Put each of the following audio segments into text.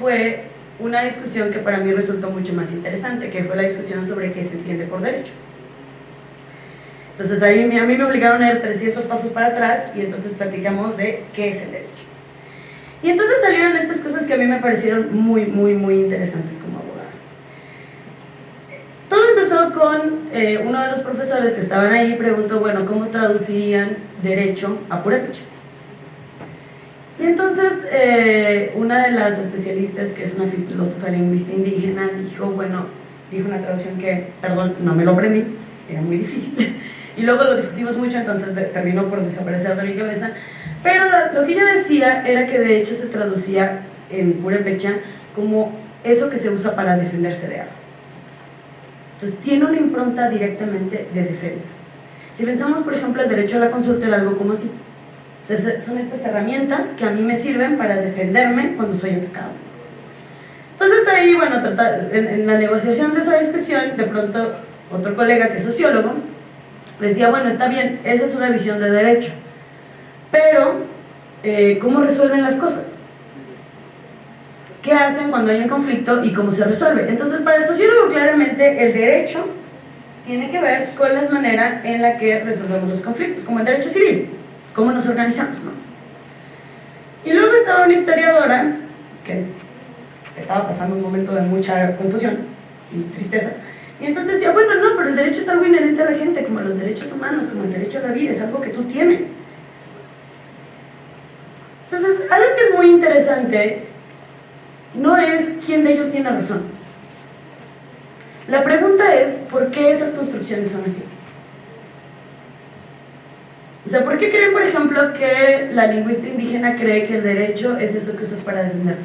fue una discusión que para mí resultó mucho más interesante, que fue la discusión sobre qué se entiende por derecho. Entonces ahí a mí me obligaron a ir 300 pasos para atrás y entonces platicamos de qué es el derecho. Y entonces salieron estas cosas que a mí me parecieron muy, muy, muy interesantes como abogada. Todo empezó con eh, uno de los profesores que estaban ahí, preguntó, bueno, ¿cómo traducirían derecho a purépecha? Y entonces eh, una de las especialistas, que es una filósofa lingüista indígena, dijo, bueno, dijo una traducción que, perdón, no me lo aprendí, era muy difícil, y luego lo discutimos mucho, entonces terminó por desaparecer de mi cabeza, pero lo, que ella decía era que de hecho se traducía en purépecha como eso que se usa para defenderse de algo. Entonces tiene una impronta directamente de defensa. Si pensamos, por ejemplo, el derecho a la consulta era algo como si son estas herramientas que a mí me sirven para defenderme cuando soy atacado. Entonces ahí, bueno, en, la negociación de esa discusión, de pronto otro colega que es sociólogo, decía, bueno, está bien, esa es una visión de derecho, pero eh, ¿cómo resuelven las cosas? ¿Qué hacen cuando hay un conflicto y cómo se resuelve? Entonces, para el sociólogo, claramente, el derecho tiene que ver con la manera en la que resolvemos los conflictos, como el derecho civil cómo nos organizamos, ¿no? Y luego estaba una historiadora que estaba pasando un momento de mucha confusión y tristeza, y entonces decía, bueno, no, pero el derecho es algo inherente a la gente, como los derechos humanos, como el derecho a la vida, es algo que tú tienes. Entonces, algo que es muy interesante no es quién de ellos tiene razón. La pregunta es, ¿por qué esas construcciones son así? O sea, ¿por qué creen, por ejemplo, que la lingüista indígena cree que el derecho es eso que usas para defenderte?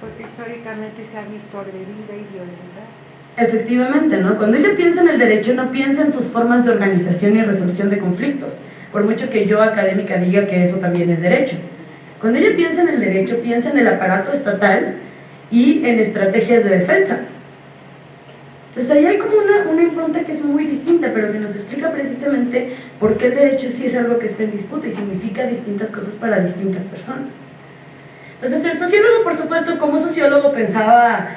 Porque históricamente se ha visto agredida y violentar. Efectivamente, ¿no? Cuando ella piensa en el derecho, no piensa en sus formas de organización y resolución de conflictos, por mucho que yo académica diga que eso también es derecho. Cuando ella piensa en el derecho, piensa en el aparato estatal y en estrategias de defensa. Entonces ahí hay como una, una impronta que es muy distinta, pero que nos explica precisamente por qué el derecho sí es algo que está en disputa y significa distintas cosas para distintas personas. Entonces el sociólogo, por supuesto, como sociólogo pensaba,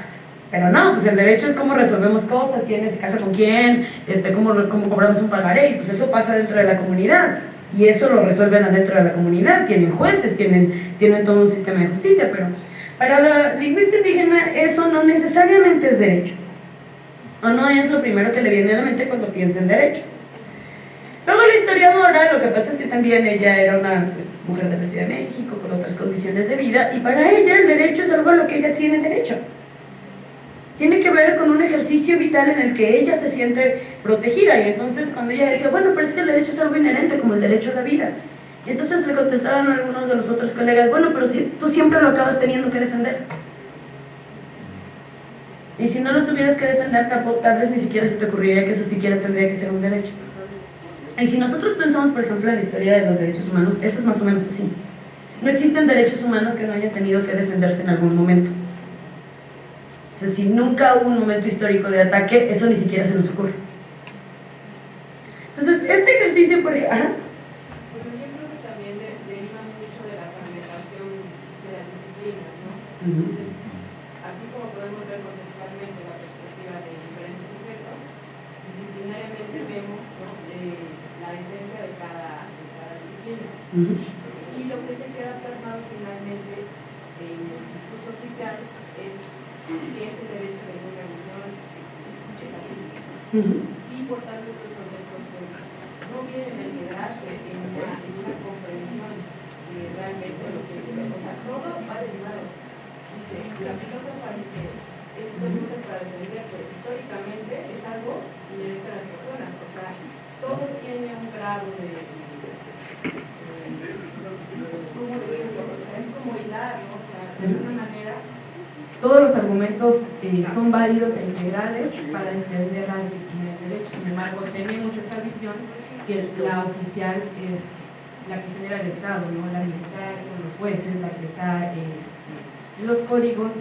pero no, pues el derecho es cómo resolvemos cosas, quién se casa con quién, este, cómo, cómo cobramos un pagaré, y pues eso pasa dentro de la comunidad. Y eso lo resuelven adentro de la comunidad, tienen jueces, tienen, tienen todo un sistema de justicia, pero para la lingüista indígena eso no necesariamente es derecho o no es lo primero que le viene a la mente cuando piensa en derecho. Luego la historiadora, lo que pasa es que también ella era una pues, mujer de la Ciudad de México, con otras condiciones de vida, y para ella el derecho es algo a lo que ella tiene derecho. Tiene que ver con un ejercicio vital en el que ella se siente protegida, y entonces cuando ella decía, bueno, pero es que el derecho es algo inherente, como el derecho a la vida. Y entonces le contestaron algunos de los otros colegas, bueno, pero tú siempre lo acabas teniendo que defender. Y si no lo tuvieras que defender, tal vez ni siquiera se te ocurriría que eso siquiera tendría que ser un derecho. Y si nosotros pensamos, por ejemplo, en la historia de los derechos humanos, eso es más o menos así. No existen derechos humanos que no hayan tenido que defenderse en algún momento. O sea, si nunca hubo un momento histórico de ataque, eso ni siquiera se nos ocurre. Entonces, este ejercicio, por ejemplo... Pues yo creo que también deriva mucho de la fragmentación de las disciplinas, ¿no? Y lo que se queda plasmado finalmente en el discurso oficial es que es el derecho de organización y por tanto estos conceptos pues, no vienen a integrarse en una, en una comprensión de realmente lo que es o sea, todo va derivado. Dice, la filósofa dice, es para entender que históricamente es algo inherente a las personas, o sea, todo tiene un grado de de alguna manera, todos los argumentos eh, son válidos e integrales para entender la disciplina del derecho. Sin embargo, tenemos esa visión que la oficial es la que genera el Estado, ¿no? la militar, los jueces, la que está este, en los códigos,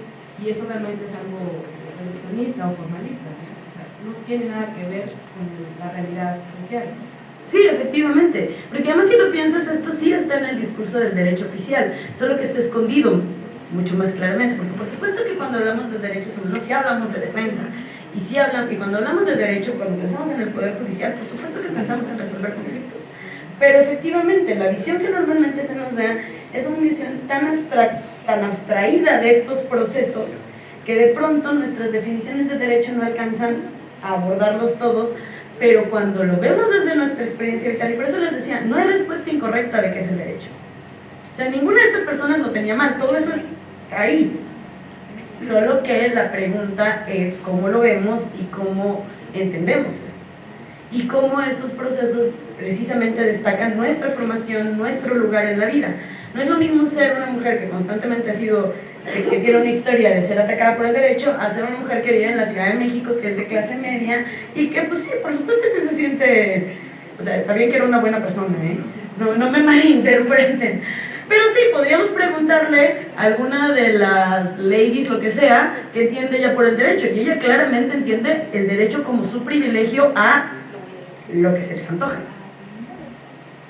y eso realmente es algo reduccionista o formalista. no tiene nada que ver con la realidad social. Sí, efectivamente. Porque además si lo piensas, esto sí está en el discurso del derecho oficial, solo que está escondido mucho más claramente. Porque por supuesto que cuando hablamos de derechos humanos sí hablamos de defensa. Y sí hablamos, y cuando hablamos de derecho, cuando pensamos en el poder judicial, por supuesto que pensamos en resolver conflictos. Pero efectivamente, la visión que normalmente se nos da es una visión tan, abstra tan abstraída de estos procesos que de pronto nuestras definiciones de derecho no alcanzan a abordarlos todos, pero cuando lo vemos desde nuestra experiencia vital, y por eso les decía, no hay respuesta incorrecta de qué es el derecho. O sea, ninguna de estas personas lo tenía mal, todo eso es ahí. Solo que la pregunta es cómo lo vemos y cómo entendemos esto. Y cómo estos procesos precisamente destacan nuestra formación, nuestro lugar en la vida. No es lo mismo ser una mujer que constantemente ha sido, que, tiene una historia de ser atacada por el derecho, a ser una mujer que vive en la Ciudad de México, que es de clase media, y que pues sí, por supuesto que se siente, o sea, también que era una buena persona, ¿eh? No, no me malinterpreten. Pero sí, podríamos preguntarle a alguna de las ladies, lo que sea, que entiende ella por el derecho. Y ella claramente entiende el derecho como su privilegio a lo que se les antoja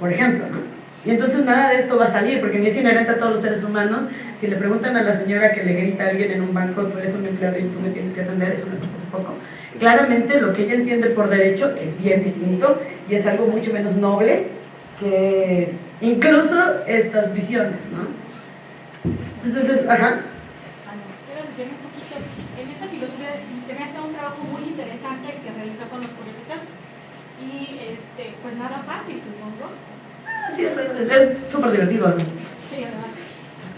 por ejemplo, ¿no? Y entonces nada de esto va a salir, porque ni es inherente a todos los seres humanos. Si le preguntan a la señora que le grita a alguien en un banco, tú eres un empleado y tú me tienes que atender, eso me pasó hace poco. Claramente lo que ella entiende por derecho es bien distinto y es algo mucho menos noble que incluso estas visiones, ¿no? Entonces, ajá. Quiero decir un poquito, en esa filosofía se me hace un trabajo muy interesante que realizó con los políticos y este, pues nada fácil, supongo Sí, es súper divertido.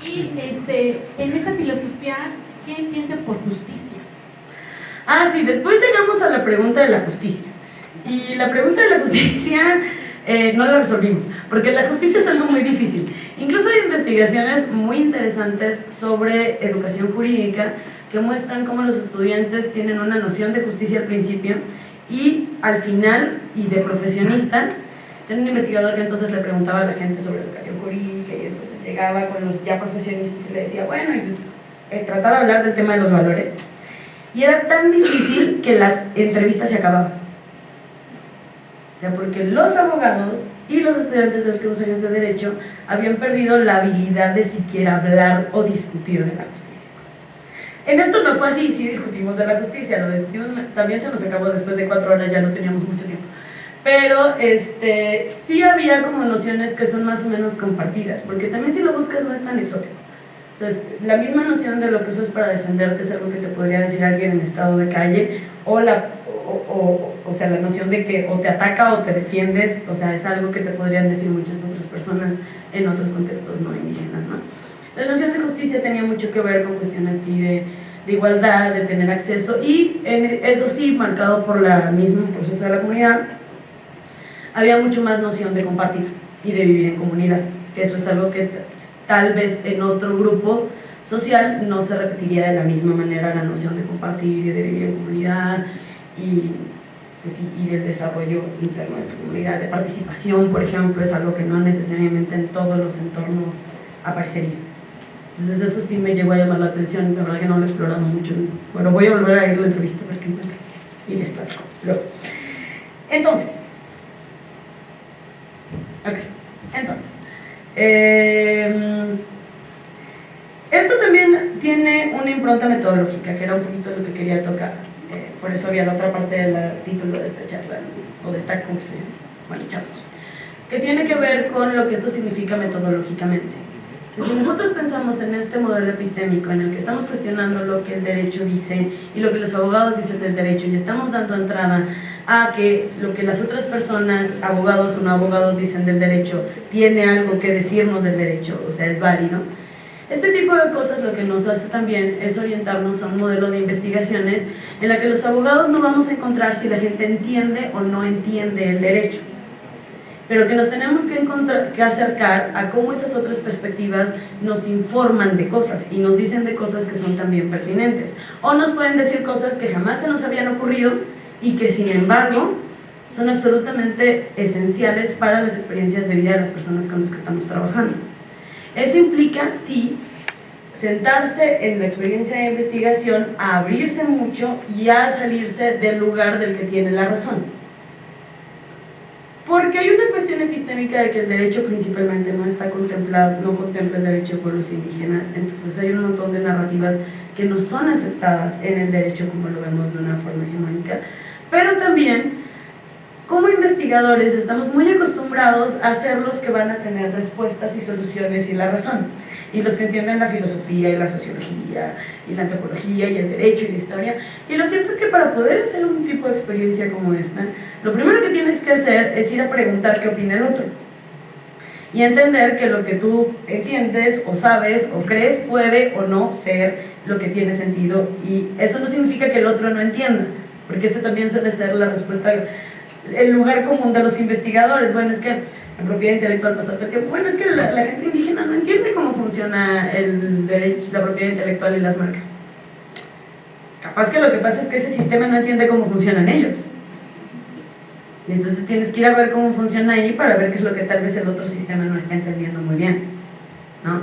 y este, en esa filosofía, ¿qué entienden por justicia? Ah, sí, después llegamos a la pregunta de la justicia. Y la pregunta de la justicia eh, no la resolvimos, porque la justicia es algo muy difícil. Incluso hay investigaciones muy interesantes sobre educación jurídica que muestran cómo los estudiantes tienen una noción de justicia al principio y al final, y de profesionistas, Tenía un investigador que entonces le preguntaba a la gente sobre educación jurídica y entonces llegaba con los ya profesionistas y le decía, bueno, y eh, trataba de hablar del tema de los valores. Y era tan difícil que la entrevista se acababa. Sea, porque los abogados y los estudiantes de últimos años de Derecho habían perdido la habilidad de siquiera hablar o discutir de la justicia. En esto no fue así, sí discutimos de la justicia, lo discutimos, también se nos acabó después de cuatro horas, ya no teníamos mucho tiempo pero este, sí había como nociones que son más o menos compartidas, porque también si lo buscas no es tan exótico. O sea, la misma noción de lo que usas para defenderte es algo que te podría decir alguien en estado de calle, o, la, o, o, sea, la noción de que o te ataca o te defiendes, o sea, es algo que te podrían decir muchas otras personas en otros contextos no indígenas, ¿no? La noción de justicia tenía mucho que ver con cuestiones así de, de igualdad, de tener acceso, y en, eso sí, marcado por el mismo proceso de la comunidad, había mucho más noción de compartir y de vivir en comunidad, que eso es algo que tal vez en otro grupo social no se repetiría de la misma manera la noción de compartir y de vivir en comunidad y, pues, y del desarrollo interno de tu comunidad, de participación, por ejemplo, es algo que no necesariamente en todos los entornos aparecería. Entonces eso sí me llegó a llamar la atención, la verdad que no lo he explorado mucho. Bueno, voy a volver a ir a la entrevista para que encuentre y les platico. Entonces, Ok, entonces, em, esto también tiene una impronta metodológica, que era un poquito lo que quería tocar. Por eso había la otra parte del título de esta charla, o de esta conversación, bueno, que tiene que ver con lo que esto significa metodológicamente. si nosotros pensamos en este modelo epistémico en el que estamos cuestionando lo que el derecho dice y lo que los abogados dicen del derecho y estamos dando entrada a que lo que las otras personas, abogados o no abogados, dicen del derecho, tiene algo que decirnos del derecho, o sea, es válido. Este tipo de cosas lo que nos hace también es orientarnos a un modelo de investigaciones en la que los abogados no vamos a encontrar si la gente entiende o no entiende el derecho, pero que nos tenemos que, que acercar a cómo esas otras perspectivas nos informan de cosas y nos dicen de cosas que son también pertinentes, o nos pueden decir cosas que jamás se nos habían ocurrido y que sin embargo son absolutamente esenciales para las experiencias de vida de las personas con las que estamos trabajando. Eso implica, sí, sentarse en la experiencia de investigación, a abrirse mucho y a salirse del lugar del que tiene la razón. Porque hay una cuestión epistémica de que el derecho principalmente no está contemplado, no contempla el derecho de pueblos indígenas, entonces hay un montón de narrativas que no son aceptadas en el derecho como lo vemos de una forma hegemónica, pero también como investigadores estamos muy acostumbrados a ser los que van a tener respuestas y soluciones y la razón y los que entienden la filosofía y la sociología y la antropología y el derecho y la historia. Y lo cierto es que para poder hacer un tipo de experiencia como esta, lo primero que tienes que hacer es ir a preguntar qué opina el otro. Y entender que lo que tú entiendes o sabes o crees puede o no ser lo que tiene sentido. Y eso no significa que el otro no entienda, porque ese también suele ser la respuesta, el lugar común de los investigadores. Bueno, es que la propiedad intelectual pasa todo el tiempo. Bueno, es que la, gente indígena no entiende cómo funciona el la propiedad intelectual y las marcas. Capaz que lo que pasa es que ese sistema no entiende cómo funcionan ellos. Y entonces tienes que ir a ver cómo funciona ahí para ver qué es lo que tal vez el otro sistema no está entendiendo muy bien. ¿no?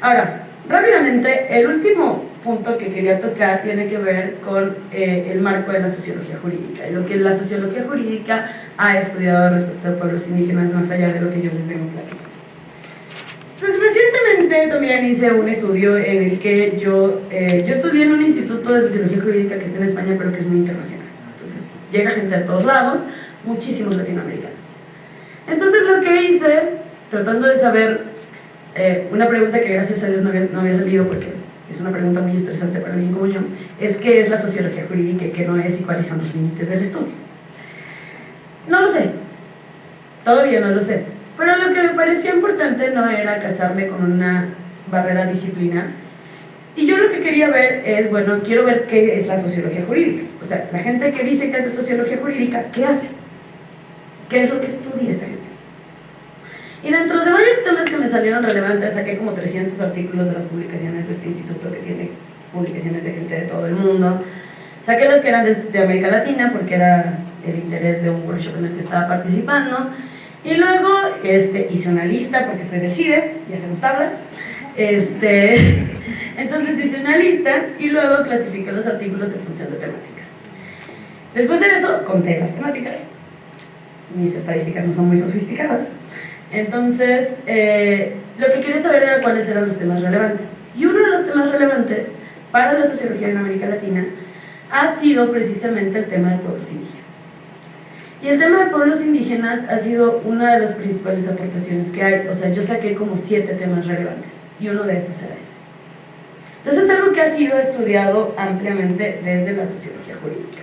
Ahora, rápidamente, el último punto que quería tocar tiene que ver con eh, el marco de la sociología jurídica y lo que la sociología jurídica ha estudiado respecto a pueblos indígenas más allá de lo que yo les vengo platicando. Pues recientemente también hice un estudio en el que yo, eh, yo estudié en un instituto de sociología jurídica que está en España pero que es muy internacional. Entonces llega gente de todos lados, muchísimos latinoamericanos. Entonces lo que hice, tratando de saber, eh, una pregunta que gracias a Dios no había, no había salido porque es una pregunta muy estresante para mí como yo, es qué es la sociología jurídica y qué no es y cuáles son los límites del estudio. No lo sé, todavía no lo sé, pero lo que me parecía importante no era casarme con una barrera disciplinar, y yo lo que quería ver es, bueno, quiero ver qué es la sociología jurídica. O sea, la gente que dice que hace sociología jurídica, ¿qué hace? ¿Qué es lo que gente? Y dentro de varios temas que me salieron relevantes, saqué como 300 artículos de las publicaciones de este instituto que tiene publicaciones de gente de todo el mundo. Saqué las que eran de, América Latina porque era el interés de un workshop en el que estaba participando. Y luego este, hice una lista porque soy del CIDE y hacemos tablas. Este, entonces hice una lista y luego clasifiqué los artículos en función de temáticas. Después de eso, conté las temáticas. Mis estadísticas no son muy sofisticadas. Entonces, eh, lo que quería saber era cuáles eran los temas relevantes. Y uno de los temas relevantes para la sociología en América Latina ha sido precisamente el tema de pueblos indígenas. Y el tema de pueblos indígenas ha sido una de las principales aportaciones que hay. O sea, yo saqué como siete temas relevantes y uno de esos era ese. Entonces es algo que ha sido estudiado ampliamente desde la sociología jurídica.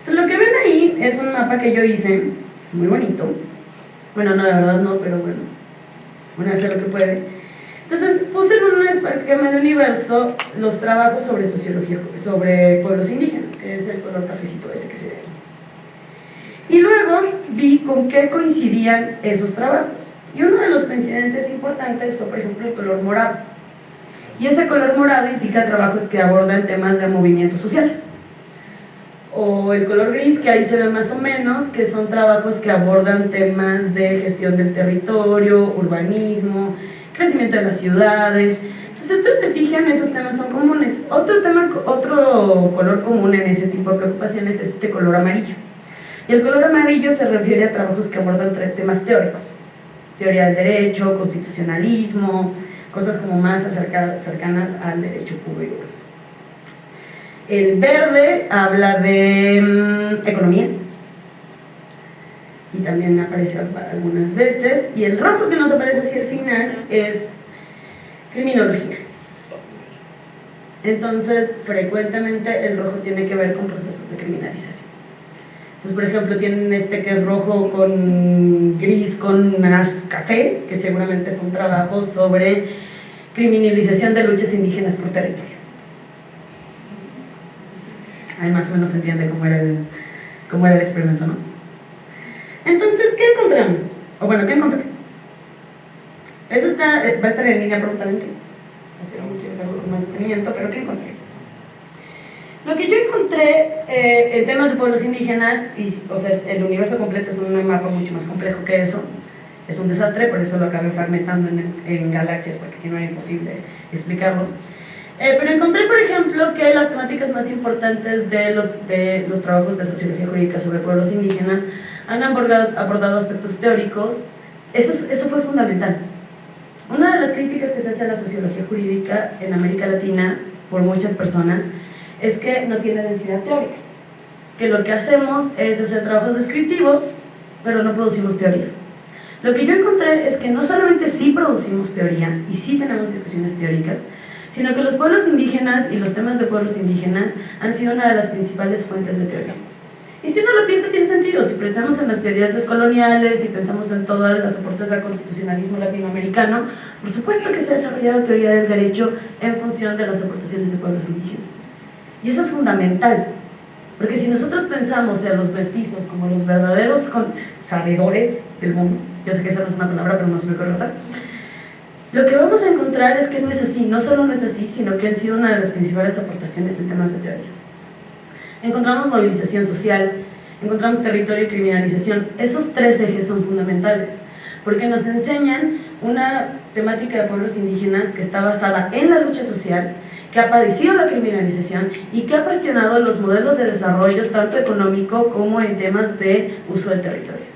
Entonces lo que ven ahí es un mapa que yo hice, muy bonito, bueno, no, la verdad no, pero bueno, uno hace lo que puede. Entonces puse en un esquema de universo los trabajos sobre sociología, sobre pueblos indígenas, que es el color cafecito ese que se ve ahí. Y luego vi con qué coincidían esos trabajos. Y una de las coincidencias importantes fue, por ejemplo, el color morado. Y ese color morado indica trabajos que abordan temas de movimientos sociales o el color gris, que ahí se ve más o menos, que son trabajos que abordan temas de gestión del territorio, urbanismo, crecimiento de las ciudades. Entonces, ustedes se fijan, esos temas son comunes. Otro, tema, otro color común en ese tipo de preocupaciones es este color amarillo. Y el color amarillo se refiere a trabajos que abordan temas teóricos. Teoría del derecho, constitucionalismo, cosas como más cercanas al derecho público. El verde habla de mm, economía y también aparece algunas veces. Y el rojo que nos aparece hacia el final es criminología. Entonces, frecuentemente el rojo tiene que ver con procesos de criminalización. Entonces, por ejemplo, tienen este que es rojo con gris con café, que seguramente son trabajos sobre criminalización de luchas indígenas por territorio ahí más o menos se entiende cómo era el, cómo era el experimento, ¿no? Entonces, ¿qué encontramos? O bueno, ¿qué encontré? Eso está, eh, va a estar en línea prontamente. Hacer un más detenimiento, pero ¿qué encontré? Lo que yo encontré eh, en temas de pueblos indígenas, y, o sea, el universo completo es un mapa mucho más complejo que eso, es un desastre, por eso lo acabé fragmentando en, en galaxias, porque si no era imposible explicarlo. Eh, pero encontré, por ejemplo, que las temáticas más importantes de los, de los trabajos de sociología jurídica sobre pueblos indígenas han abordado, abordado aspectos teóricos, eso, eso fue fundamental. Una de las críticas que se hace a la sociología jurídica en América Latina por muchas personas es que no tiene densidad teórica, que lo que hacemos es hacer trabajos descriptivos, pero no producimos teoría. Lo que yo encontré es que no solamente sí producimos teoría y sí tenemos discusiones teóricas, sino que los pueblos indígenas y los temas de pueblos indígenas han sido una de las principales fuentes de teoría. Y si uno lo piensa, tiene sentido. Si pensamos en las teorías descoloniales, si pensamos en todas las aportes del constitucionalismo latinoamericano, por supuesto que se ha desarrollado teoría del derecho en función de las aportaciones de pueblos indígenas. Y eso es fundamental, porque si nosotros pensamos en los mestizos como los verdaderos sabedores del mundo, yo sé que esa no es una palabra, pero no se me ocurre lo que vamos a encontrar es que no es así, no solo no es así, sino que han sido una de las principales aportaciones en temas de teoría. Encontramos movilización social, encontramos territorio y criminalización. Esos tres ejes son fundamentales, porque nos enseñan una temática de pueblos indígenas que está basada en la lucha social, que ha padecido la criminalización y que ha cuestionado los modelos de desarrollo tanto económico como en temas de uso del territorio.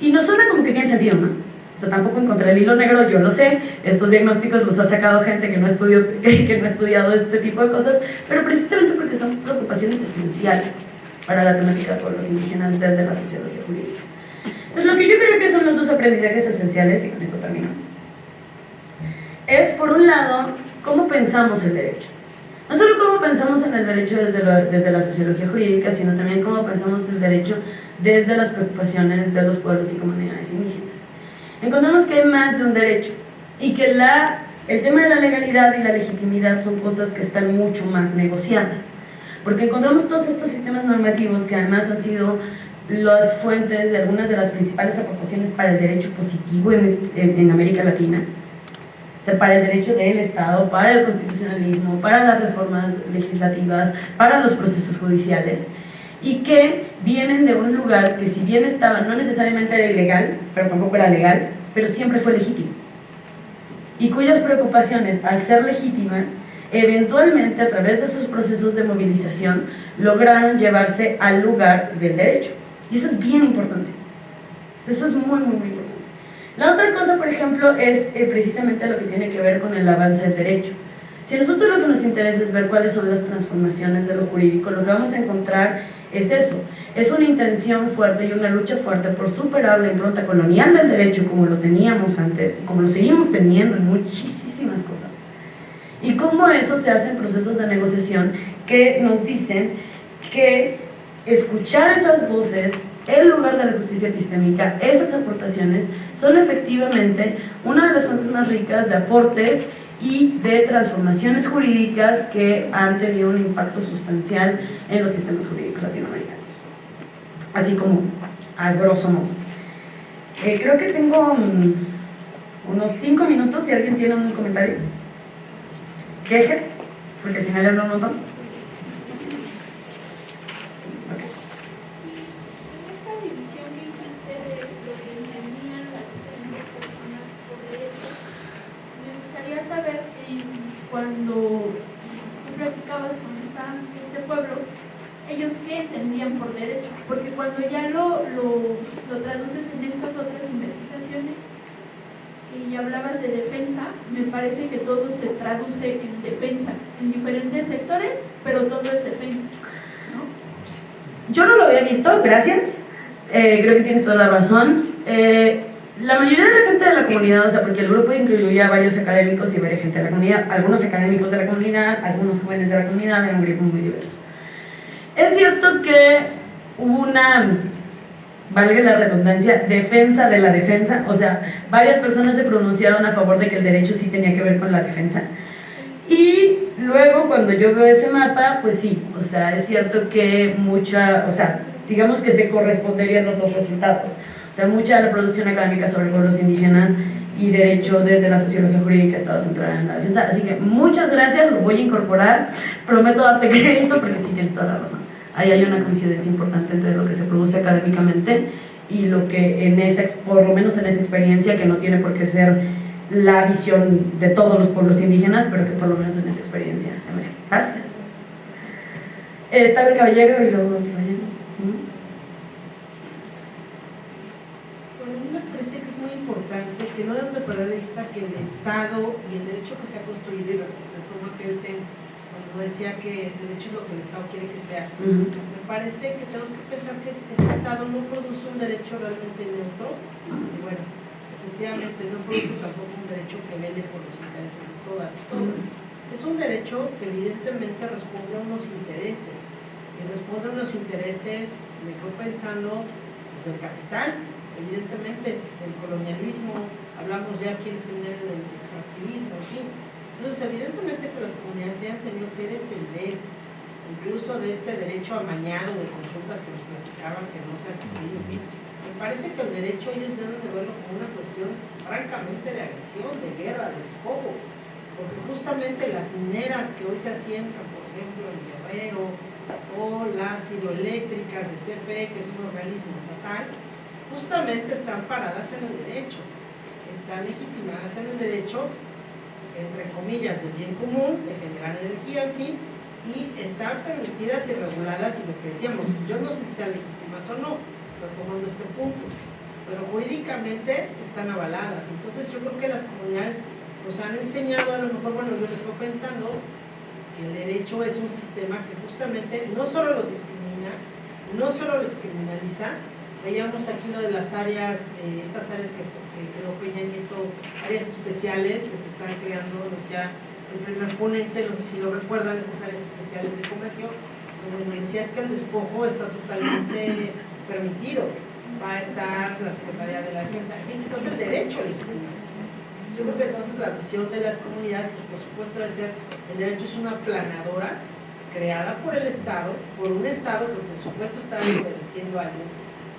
Y no suena como que tiene sentido. Sea, tampoco encontré el hilo negro, yo lo sé, estos diagnósticos los ha sacado gente que no, estudió, que no ha estudiado este tipo de cosas, pero precisamente porque son preocupaciones esenciales para la temática de pueblos indígenas desde la sociología jurídica. Entonces, lo que yo creo que son los dos aprendizajes esenciales, y con esto termino, es, por un lado, cómo pensamos el derecho. No solo cómo pensamos en el derecho desde, desde la sociología jurídica, sino también cómo pensamos el derecho desde las preocupaciones de los pueblos y comunidades indígenas encontramos que hay más de un derecho y que la, el tema de la legalidad y la legitimidad son cosas que están mucho más negociadas. Porque encontramos todos estos sistemas normativos que además han sido las fuentes de algunas de las principales aportaciones para el derecho positivo en, en, América Latina. O sea, para el derecho del Estado, para el constitucionalismo, para las reformas legislativas, para los procesos judiciales y que vienen de un lugar que si bien estaba, no necesariamente era ilegal, pero tampoco era legal, pero siempre fue legítimo. Y cuyas preocupaciones, al ser legítimas, eventualmente a través de sus procesos de movilización lograron llevarse al lugar del derecho. Y eso es bien importante. Eso es muy, muy, muy importante. La otra cosa, por ejemplo, es eh, precisamente lo que tiene que ver con el avance del derecho. Si a nosotros lo que nos interesa es ver cuáles son las transformaciones de lo jurídico, lo que vamos a encontrar es eso, es una intención fuerte y una lucha fuerte por superar la impronta colonial del derecho como lo teníamos antes, como lo seguimos teniendo en muchísimas cosas. Y cómo eso se hace en procesos de negociación que nos dicen que escuchar esas voces en lugar de la justicia epistémica, esas aportaciones son efectivamente una de las fuentes más ricas de aportes y de transformaciones jurídicas que han tenido un impacto sustancial en los sistemas jurídicos latinoamericanos. Así como a grosso modo. Eh, creo que tengo unos cinco minutos si alguien tiene un comentario. Queje, porque al final hablo un montón. Cuando tú platicabas con este pueblo, ellos qué entendían por derecho, porque cuando ya lo, lo, lo traduces en estas otras investigaciones y hablabas de defensa, me parece que todo se traduce en defensa, en diferentes sectores, pero todo es defensa. Yo no lo había visto, gracias. Eh, creo que tienes toda la razón. Eh, la mayoría de la gente de la comunidad, o sea, porque el grupo incluía varios académicos y varias gente de la comunidad, algunos académicos de la comunidad, algunos jóvenes de la comunidad, era un grupo muy diverso. Es cierto que hubo una, valga la redundancia, defensa de la defensa, o sea, varias personas se pronunciaron a favor de que el derecho sí tenía que ver con la defensa. Y luego cuando yo veo ese mapa, pues sí, o sea, es cierto que mucha, o sea, digamos que se corresponderían los dos resultados mucha de la producción académica sobre pueblos indígenas y derecho desde la sociología jurídica ha estado centrada en la defensa. Así que muchas gracias, lo voy a incorporar. Prometo darte crédito porque sí tienes toda la razón. Ahí hay una coincidencia importante entre lo que se produce académicamente y lo que en esa, por lo menos en esa experiencia, que no tiene por qué ser la visión de todos los pueblos indígenas, pero que por lo menos en esa experiencia. Gracias. Estaba el caballero y luego el caballero. manifiesta que el Estado y el derecho que se ha construido, y retomo aquel cuando decía que el derecho es lo que el Estado quiere que sea, me parece que tenemos que pensar que este Estado no produce un derecho realmente neutro, y bueno, efectivamente no produce tampoco un derecho que vele por los intereses de todas y todos. Es un derecho que evidentemente responde a unos intereses, y responde a unos intereses, me quedo pensando, pues del capital, evidentemente, del colonialismo, hablamos ya aquí en el seminario del extractivismo, en fin. Entonces, evidentemente que las comunidades se han tenido que defender, incluso de este derecho amañado de consultas que nos platicaban que no se ha cumplido. Me parece que el derecho ellos deben de verlo como una cuestión francamente de agresión, de guerra, de despojo porque justamente las mineras que hoy se asientan, por ejemplo, en Guerrero, o las hidroeléctricas de CFE, que es un organismo estatal, justamente están paradas en el derecho, están legitimadas en el derecho, entre comillas, del bien común, de generar energía, en fin, y están permitidas y reguladas, y lo que decíamos, yo no sé si sean legítimas o no, retomando este punto, pero jurídicamente están avaladas. Entonces yo creo que las comunidades nos han enseñado, a lo mejor, bueno, yo estoy pensando, que el derecho es un sistema que justamente no solo los discrimina, no solo los criminaliza, veíamos aquí lo de las áreas, eh, estas áreas que, creó Peña Nieto, áreas especiales que se están creando, decía el primer ponente, no sé si lo recuerdan, estas áreas especiales de comercio, donde me decía es que el despojo está totalmente permitido, va a estar la Secretaría de la Defensa, entonces el derecho legítimo. Yo creo que entonces la visión de las comunidades, pues por supuesto debe ser, el derecho es una planadora creada por el Estado, por un Estado que por supuesto está obedeciendo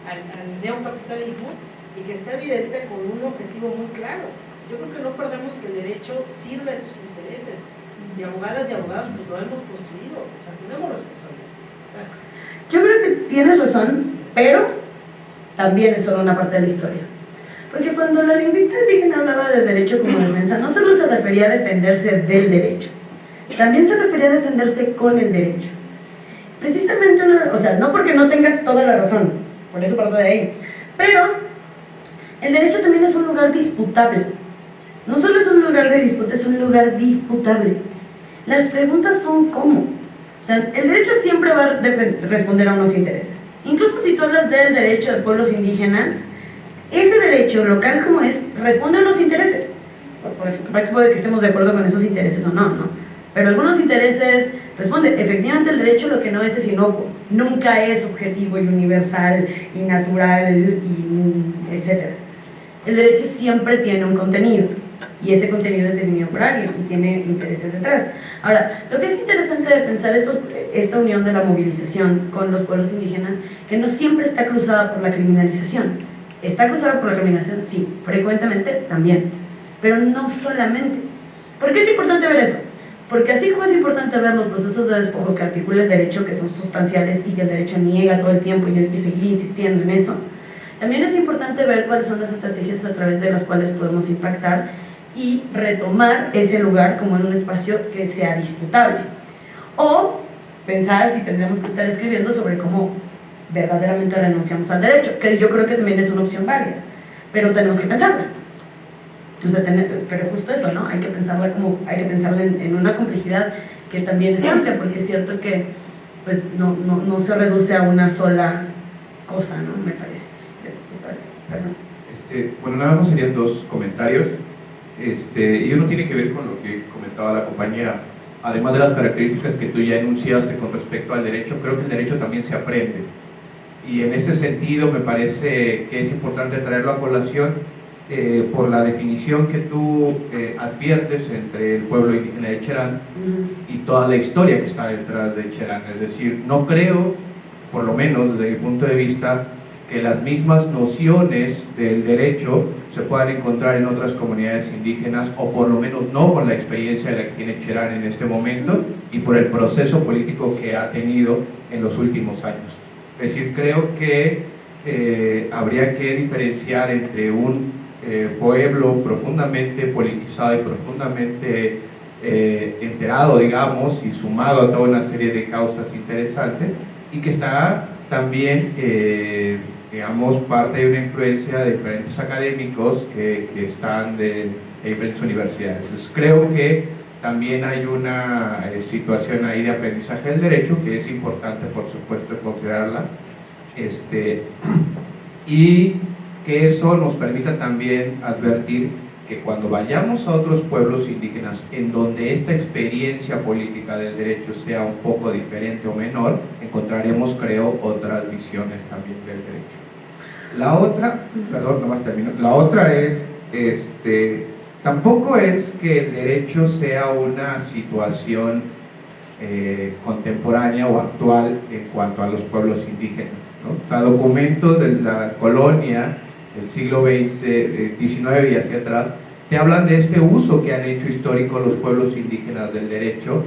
al, al, neocapitalismo y que está evidente con un objetivo muy claro. Yo creo que no perdemos que el derecho sirve a sus intereses. Y abogadas y abogados pues lo hemos construido, o sea, tenemos responsabilidad. Gracias. Yo creo que tienes razón, pero también es solo una parte de la historia. Porque cuando la lingüista indígena hablaba de derecho como defensa, no solo se refería a defenderse del derecho, también se refería a defenderse con el derecho. Precisamente, o sea, no porque no tengas toda la razón, por eso parto de ahí, pero el derecho también es un lugar disputable. No solo es un lugar de disputa, es un lugar disputable. Las preguntas son cómo. O sea, el derecho siempre va a responder a unos intereses. Incluso si tú hablas del derecho de pueblos indígenas, ese derecho local como es, responde a los intereses. Puede que estemos de acuerdo con esos intereses o no, ¿no? Pero algunos intereses responden. Efectivamente el derecho lo que no es es inocuo. Nunca es objetivo y universal y natural y etc. El derecho siempre tiene un contenido y ese contenido es definido por alguien y tiene intereses detrás. Ahora, lo que es interesante de pensar esta unión de la movilización con los pueblos indígenas, que no siempre está cruzada por la criminalización ¿Está cruzado por la criminalización? Sí, frecuentemente también, pero no solamente. ¿Por qué es importante ver eso? Porque así como es importante ver los procesos de despojo que articula el derecho, que son sustanciales y que el derecho niega todo el tiempo y hay que seguir insistiendo en eso, también es importante ver cuáles son las estrategias a través de las cuales podemos impactar y retomar ese lugar como en un espacio que sea disputable. O pensar si tendremos que estar escribiendo sobre cómo verdaderamente renunciamos al derecho, que yo creo que también es una opción válida, pero tenemos que pensarla. Pero justo eso, ¿no? Hay que pensarla como, hay que pensarla en, una complejidad que también es amplia, porque es cierto que pues no, no, no se reduce a una sola cosa, ¿no? Me parece. Este, bueno, nada más serían dos comentarios. Este, y uno tiene que ver con lo que comentaba la compañera. Además de las características que tú ya enunciaste con respecto al derecho, creo que el derecho también se aprende y en este sentido me parece que es importante traerlo a colación eh, por la definición que tú eh, adviertes entre el pueblo indígena de Cherán y toda la historia que está detrás de Cherán. Es decir, no creo, por lo menos desde mi punto de vista, que las mismas nociones del derecho se puedan encontrar en otras comunidades indígenas o por lo menos no por la experiencia de la que tiene Cherán en este momento y por el proceso político que ha tenido en los últimos años. Es decir, creo que eh, habría que diferenciar entre un eh, pueblo profundamente politizado y profundamente eh, enterado, digamos, y sumado a toda una serie de causas interesantes, y que está también, digamos, parte de una influencia de diferentes académicos que, están en diferentes universidades. Creo que también hay una eh, situación ahí de aprendizaje del derecho que es importante, por supuesto, considerarla. Este, y que eso nos permita también advertir que cuando vayamos a otros pueblos indígenas en donde esta experiencia política del derecho sea un poco diferente o menor, encontraremos, creo, otras visiones también del derecho. La otra, perdón, más termino, la otra es, este, tampoco es que el derecho sea una situación eh, contemporánea o actual en cuanto a los pueblos indígenas. ¿no? O documentos de la colonia del siglo XX, XIX y hacia atrás, te hablan de este uso que han hecho histórico los pueblos indígenas del derecho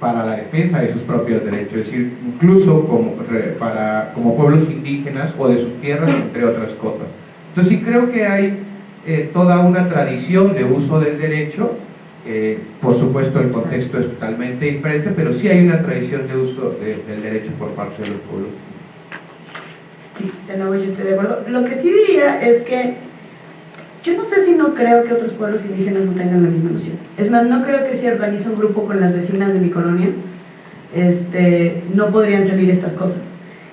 para la defensa de sus propios derechos, es decir, incluso como, para, como pueblos indígenas o de sus tierras, entre otras cosas. Entonces sí creo que hay eh, toda una tradición de uso del derecho, eh, por supuesto el contexto es totalmente diferente, pero sí hay una tradición de uso del derecho por parte de los pueblos Sí, de nuevo yo estoy de acuerdo. Lo que sí diría es que yo no sé si no creo que otros pueblos indígenas no tengan la misma noción. Es más, no creo que si organizo un grupo con las vecinas de mi colonia, este, no podrían salir estas cosas.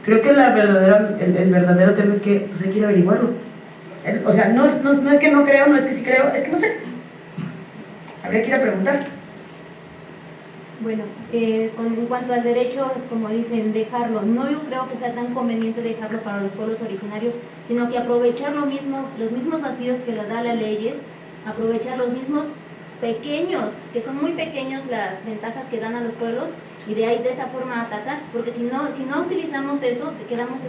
Creo que la verdadera, el, verdadero tema es que pues, hay que averiguarlo. o sea, no, no, no es que no creo, no es que sí creo, es que no sé. Habría que ir a preguntar. Bueno, eh, en cuanto al derecho, como dicen, dejarlo, no yo creo que sea tan conveniente dejarlo para los pueblos originarios, sino que aprovechar lo mismo, los mismos vacíos que le da la ley, aprovechar los mismos pequeños, que son muy pequeños las ventajas que dan a los pueblos, y de ahí de esa forma atacar, porque si no, si no utilizamos eso, quedamos,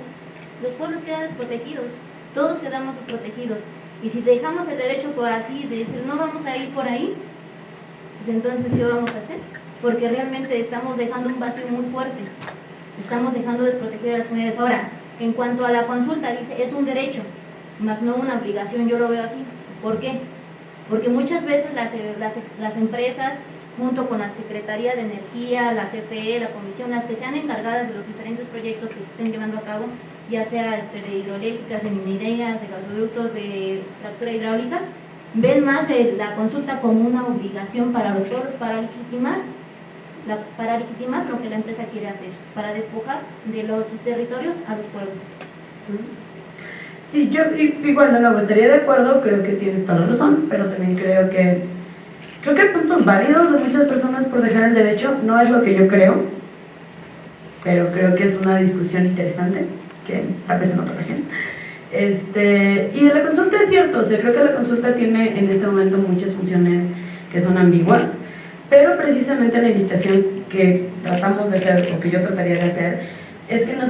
los pueblos quedan desprotegidos, todos quedamos desprotegidos, y si dejamos el derecho por así, de decir no vamos a ir por ahí, pues entonces ¿qué vamos a hacer? Porque realmente estamos dejando un vacío muy fuerte. Estamos dejando desprotegidas las comunidades. Ahora, en cuanto a la consulta, dice, es un derecho, más no una obligación, yo lo veo así. ¿Por qué? Porque muchas veces las, las, empresas, junto con la Secretaría de Energía, la CFE, la Comisión, las que sean encargadas de los diferentes proyectos que se estén llevando a cabo, ya sea este, de hidroeléctricas, de minerías, de gasoductos, de fractura hidráulica, ven más la consulta como una obligación para los pueblos para legitimar para legitimar lo que la empresa quiere hacer, para despojar de los territorios a los pueblos. Sí, yo igual de nuevo estaría de acuerdo, creo que tienes toda la razón, pero también creo que creo que hay puntos válidos de muchas personas por dejar el derecho, no es lo que yo creo, pero creo que es una discusión interesante, que tal vez en otra ocasión. Este, y la consulta es cierto, o sea, creo que la consulta tiene en este momento muchas funciones que son ambiguas, pero precisamente la invitación que tratamos de hacer, o que yo trataría de hacer, es que no,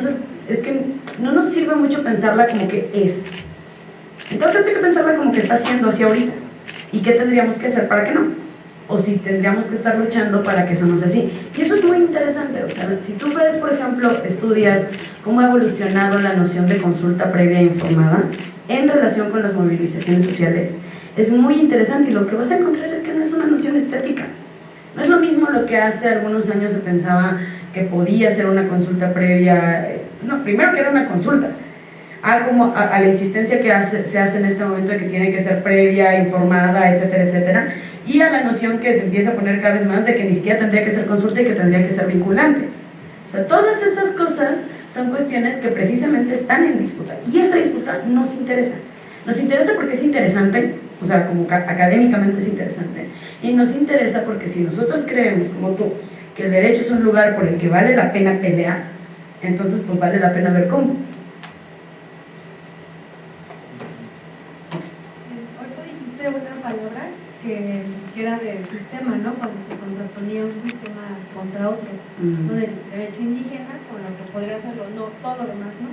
es que no nos sirve mucho pensarla como que es. Entonces hay que pensarla como que está siendo hacia ahorita. ¿Y qué tendríamos que hacer para que no? O si tendríamos que estar luchando para que eso no sea así. Y eso es muy interesante. O sea, si tú ves, por ejemplo, estudias cómo ha evolucionado la noción de consulta previa informada en relación con las movilizaciones sociales, es muy interesante y lo que vas a encontrar es que no es una noción estética no es lo mismo lo que hace algunos años se pensaba que podía ser una consulta previa, eh, no, primero que era una consulta, a, como a, la insistencia que se hace en este momento de que tiene que ser previa, informada, etcétera, etcétera, y a la noción que se empieza a poner cada vez más de que ni siquiera tendría que ser consulta y que tendría que ser vinculante. O sea, todas estas cosas son cuestiones que precisamente están en disputa, y esa disputa nos interesa. Nos interesa porque es interesante, o sea, como académicamente es interesante, y nos interesa porque si nosotros creemos, como tú, que el derecho es un lugar por el que vale la pena pelear, entonces pues vale la pena ver cómo. Ahorita dijiste una palabra que, era del sistema, ¿no? Cuando se contraponía un sistema contra otro, ¿no? Del derecho indígena con lo que podría hacerlo, no todo lo demás, ¿no?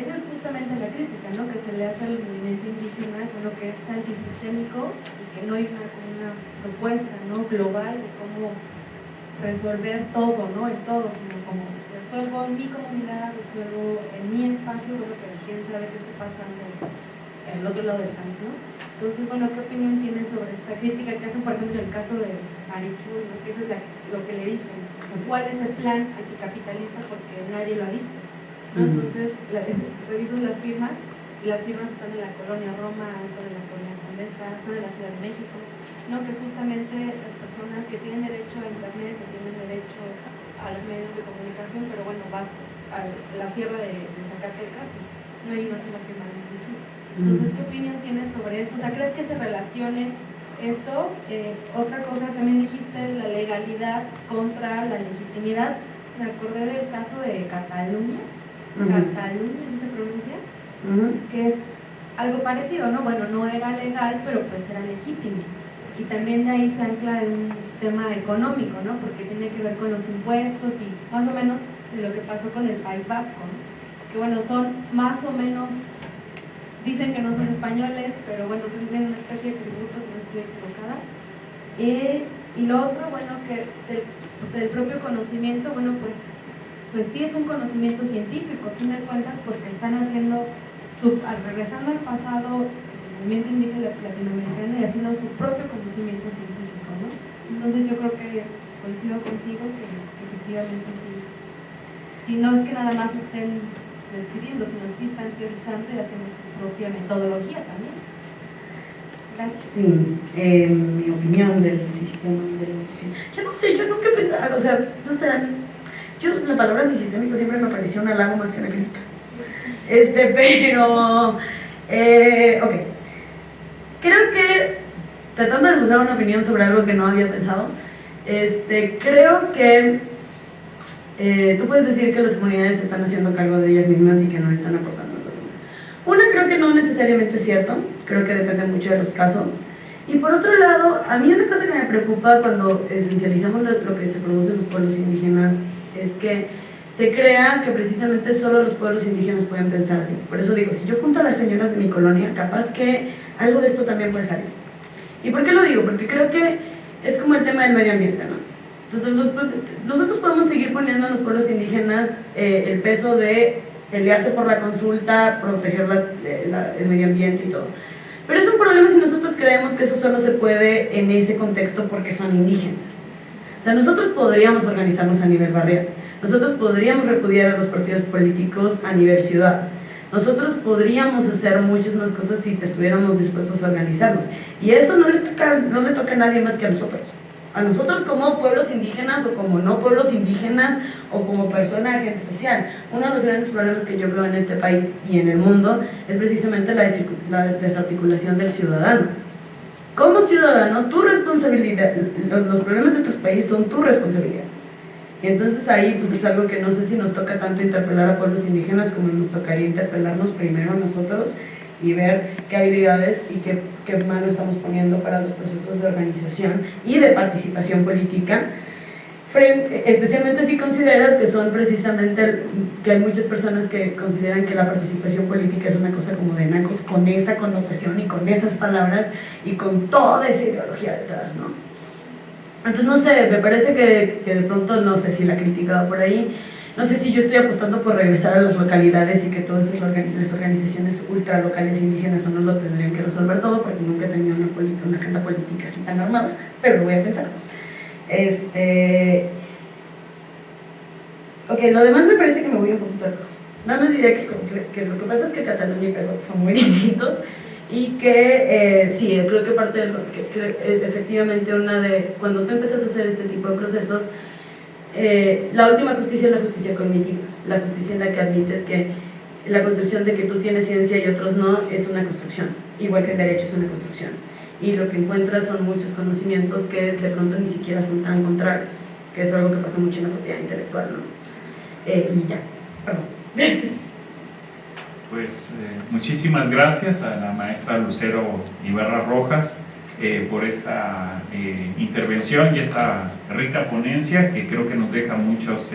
Esa es justamente la crítica ¿no? que se le hace al movimiento indígena lo que es antisistémico y que no hay una, propuesta ¿no? global de cómo resolver todo, ¿no? el todo, sino como resuelvo en mi comunidad, resuelvo en mi espacio, bueno, pero quién sabe qué está pasando en el otro lado del país, ¿no? Entonces, bueno, ¿qué opinión tienes sobre esta crítica que hacen, por ejemplo, en el caso de Marichu, ¿no? que eso es lo que le dicen? ¿Cuál es el plan anticapitalista? Porque nadie lo ha visto. Entonces, la, reviso las firmas y las firmas están en la colonia Roma, están en la colonia Condesa, está de la Ciudad de México, ¿no? que es justamente las personas que tienen derecho a internet, que tienen derecho a los medios de comunicación, pero bueno, vas a la sierra de, de Zacatecas y no hay una sola firma de Entonces, ¿qué opinión tienes sobre esto? O sea, ¿crees que se relacione esto? Eh, otra cosa también dijiste, la legalidad contra la legitimidad. Me acordé del caso de Cataluña, Cataluña, ¿sí se pronuncia? Que es algo parecido, ¿no? Bueno, no era legal, pero pues era legítimo. Y también de ahí se ancla en un tema económico, ¿no? Porque tiene que ver con los impuestos y más o menos lo que pasó con el País Vasco, ¿no? Que bueno, son más o menos, dicen que no son españoles, pero bueno, tienen una especie de tributo, si no estoy equivocada. Eh, y lo otro, bueno, que del, del propio conocimiento, bueno, pues pues sí es un conocimiento científico, a fin de cuentas, porque están haciendo, su, regresando al pasado, el movimiento indígena latinoamericano y haciendo su propio conocimiento científico, ¿no? Entonces yo creo que coincido contigo que, efectivamente sí, si no es que nada más estén describiendo, sino sí están teorizando y haciendo su propia metodología también. Sí, eh, mi opinión del sistema. Yo no sé, yo nunca pensaba, o sea, no sé, yo, la palabra antisistémico siempre me pareció un halago más que una crítica. Este, pero. Eh, ok. Creo que, tratando de usar una opinión sobre algo que no había pensado, este, creo que eh, tú puedes decir que las comunidades están haciendo cargo de ellas mismas y que no están aportando a los. Una, creo que no necesariamente es cierto, creo que depende mucho de los casos. Y por otro lado, a mí una cosa que me preocupa cuando esencializamos lo que se produce en los pueblos indígenas es que se crea que precisamente solo los pueblos indígenas pueden pensar así. Por eso digo, si yo junto a las señoras de mi colonia, capaz que algo de esto también puede salir. ¿Y por qué lo digo? Porque creo que es como el tema del medio ambiente, ¿no? Entonces, nosotros podemos seguir poniendo a los pueblos indígenas eh, el peso de pelearse por la consulta, proteger eh, el medio ambiente y todo. Pero es un problema si nosotros creemos que eso solo se puede en ese contexto porque son indígenas. O sea, nosotros podríamos organizarnos a nivel barrial, nosotros podríamos repudiar a los partidos políticos a nivel ciudad, nosotros podríamos hacer muchas más cosas si estuviéramos dispuestos a organizarnos. Y eso no, les toca, no le toca a nadie más que a nosotros. A nosotros como pueblos indígenas o como no pueblos indígenas o como persona agente social. Uno de los grandes problemas que yo veo en este país y en el mundo es precisamente la desarticulación del ciudadano como ciudadano, tu responsabilidad, los problemas de tu país son tu responsabilidad. Y entonces ahí pues es algo que no sé si nos toca tanto interpelar a pueblos indígenas como nos tocaría interpelarnos primero a nosotros y ver qué habilidades y qué, qué mano estamos poniendo para los procesos de organización y de participación política especialmente si consideras que son precisamente, que hay muchas personas que consideran que la participación política es una cosa como de nacos, con esa connotación y con esas palabras y con toda esa ideología detrás, ¿no? Entonces, no sé, me parece que, de pronto, no sé si la crítica va por ahí, no sé si yo estoy apostando por regresar a las localidades y que todas las organizaciones ultralocales indígenas o no lo tendrían que resolver todo, porque nunca he tenido una, una agenda política así tan armada, pero lo voy a pensar. Este... Lo demás me parece que me voy un poquito lejos. Nada más diría que, que, lo que pasa es que Cataluña y Perú son muy distintos y que eh, sí, creo que parte de lo que, efectivamente una de, cuando tú empiezas a hacer este tipo de procesos, eh, la última justicia es la justicia cognitiva, la justicia en la que admites que la construcción de que tú tienes ciencia y otros no es una construcción, igual que el derecho es una construcción y lo que encuentras son muchos conocimientos que de pronto ni siquiera son tan contrarios, que es algo que pasa mucho en la propiedad intelectual, ¿no? Eh, y ya, perdón. Pues eh, muchísimas gracias a la maestra Lucero Ibarra Rojas eh, por esta intervención y esta rica ponencia que creo que nos deja muchos,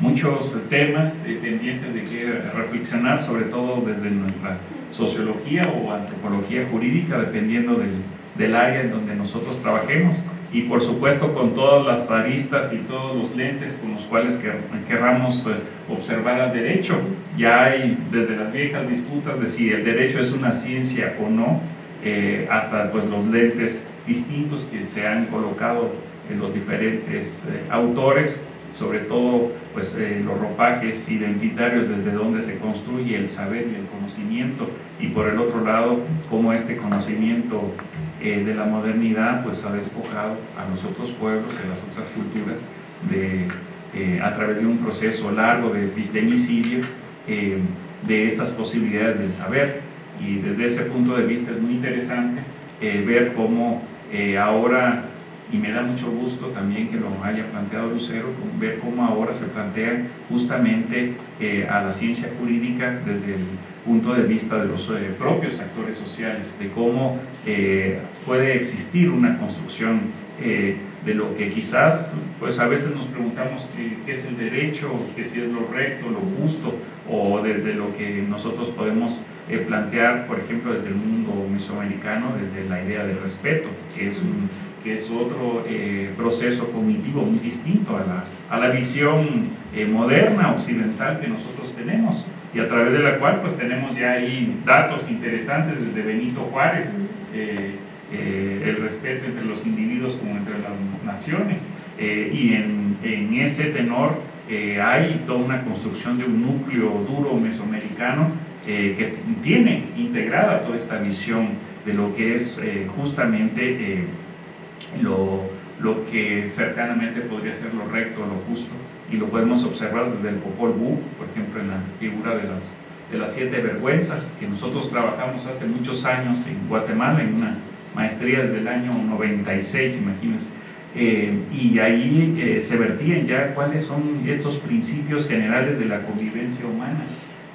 muchos temas pendientes de que reflexionar, sobre todo desde nuestra sociología o antropología jurídica, dependiendo del, del área en donde nosotros trabajemos y por supuesto con todas las aristas y todos los lentes con los cuales querramos eh, observar al derecho. Ya hay desde las viejas disputas de si el derecho es una ciencia o no, eh, hasta pues los lentes distintos que se han colocado en los diferentes eh, autores sobre todo pues, eh, los ropajes identitarios desde donde se construye el saber y el conocimiento, y por el otro lado, cómo este conocimiento eh, de la modernidad pues, ha despojado a los otros pueblos, a las otras culturas, de, eh, a través de un proceso largo de epistemicidio, de estas posibilidades del saber. Y desde ese punto de vista es muy interesante ver cómo ahora y me da mucho gusto también que lo haya planteado Lucero, ver cómo ahora se plantea justamente eh, a la ciencia jurídica desde el punto de vista de los eh, propios actores sociales, de cómo eh, puede existir una construcción de lo que quizás, pues a veces nos preguntamos qué, es el derecho, qué si es lo recto, lo justo, o desde lo que nosotros podemos plantear, por ejemplo, desde el mundo mesoamericano, desde la idea de respeto, que es un que es otro eh, proceso cognitivo muy distinto a la, a la visión eh, moderna occidental que nosotros tenemos y a través de la cual pues tenemos ya ahí datos interesantes desde Benito Juárez, eh, el respeto entre los individuos como entre las naciones y en, en, ese tenor hay toda una construcción de un núcleo duro mesoamericano que tiene integrada toda esta visión de lo que es justamente lo, lo que cercanamente podría ser lo recto, lo justo, y lo podemos observar desde el Popol Vuh, por ejemplo, en la figura de las, de las siete vergüenzas, que nosotros trabajamos hace muchos años en Guatemala, en una maestría desde el año 96, imagínense, eh, y ahí eh, se vertían ya cuáles son estos principios generales de la convivencia humana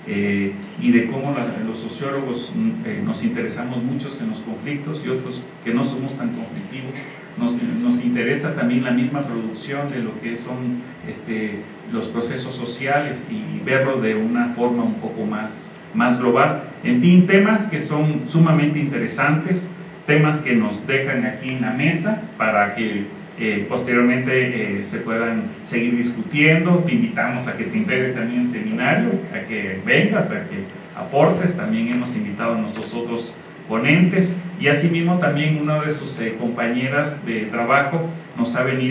eh, y de cómo los sociólogos mm, nos interesamos muchos en los conflictos y otros que no somos tan conflictivos nos, nos, interesa también la misma producción de lo que son este, los procesos sociales y verlo de una forma un poco más, más global. En fin, temas que son sumamente interesantes, temas que nos dejan aquí en la mesa para que eh, posteriormente eh, se puedan seguir discutiendo. Te invitamos a que te integres también en seminario, a que vengas, a que aportes. También hemos invitado a nuestros otros ponentes. Y asimismo también una de sus eh, compañeras de trabajo nos ha venido